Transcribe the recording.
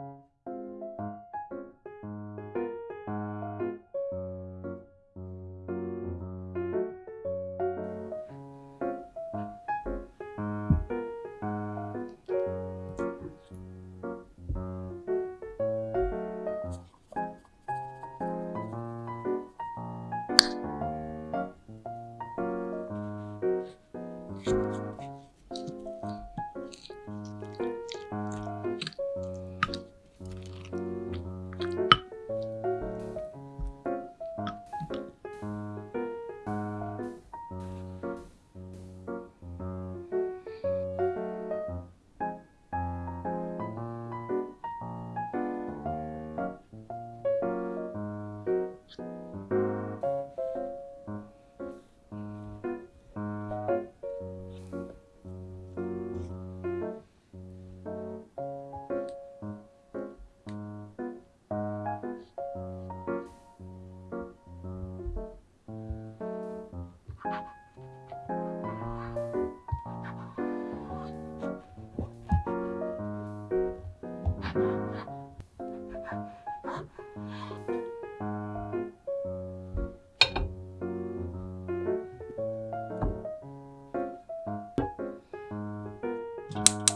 you Thank uh. you.